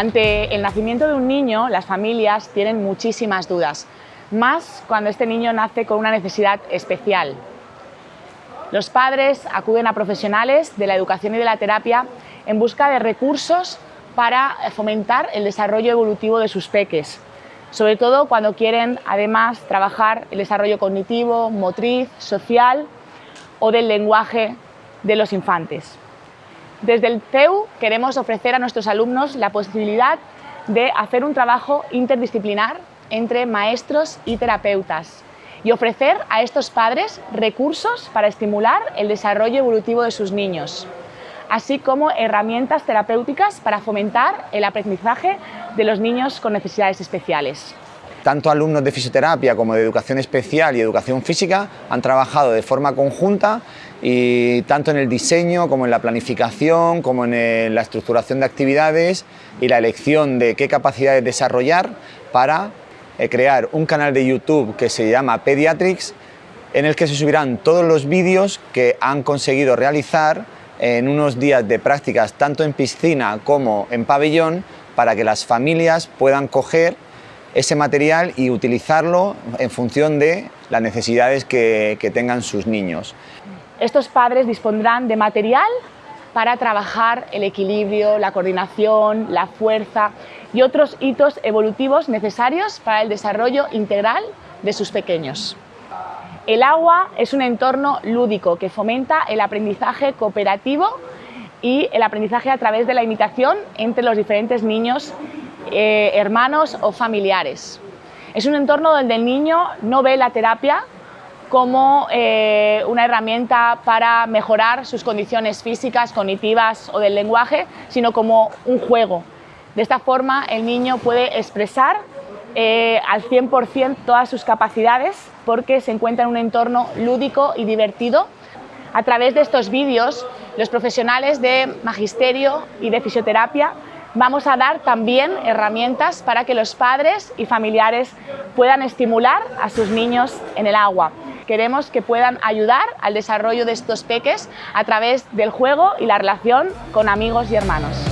Ante el nacimiento de un niño, las familias tienen muchísimas dudas, más cuando este niño nace con una necesidad especial. Los padres acuden a profesionales de la educación y de la terapia en busca de recursos para fomentar el desarrollo evolutivo de sus peques, sobre todo cuando quieren además trabajar el desarrollo cognitivo, motriz, social o del lenguaje de los infantes. Desde el CEU queremos ofrecer a nuestros alumnos la posibilidad de hacer un trabajo interdisciplinar entre maestros y terapeutas y ofrecer a estos padres recursos para estimular el desarrollo evolutivo de sus niños, así como herramientas terapéuticas para fomentar el aprendizaje de los niños con necesidades especiales. Tanto alumnos de fisioterapia como de educación especial y educación física han trabajado de forma conjunta y tanto en el diseño como en la planificación, como en la estructuración de actividades y la elección de qué capacidades desarrollar para eh, crear un canal de YouTube que se llama Pediatrics en el que se subirán todos los vídeos que han conseguido realizar en unos días de prácticas tanto en piscina como en pabellón para que las familias puedan coger ese material y utilizarlo en función de las necesidades que, tengan sus niños. Estos padres dispondrán de material para trabajar el equilibrio, la coordinación, la fuerza y otros hitos evolutivos necesarios para el desarrollo integral de sus pequeños. El agua es un entorno lúdico que fomenta el aprendizaje cooperativo y el aprendizaje a través de la imitación entre los diferentes niños eh, hermanos o familiares. Es un entorno donde el niño no ve la terapia como eh, una herramienta para mejorar sus condiciones físicas, cognitivas o del lenguaje, sino como un juego. De esta forma el niño puede expresar eh, al 100% todas sus capacidades porque se encuentra en un entorno lúdico y divertido. A través de estos vídeos, los profesionales de magisterio y de fisioterapia vamos a dar también herramientas para que los padres y familiares puedan estimular a sus niños en el agua. Queremos que puedan ayudar al desarrollo de estos peques a través del juego y la relación con amigos y hermanos.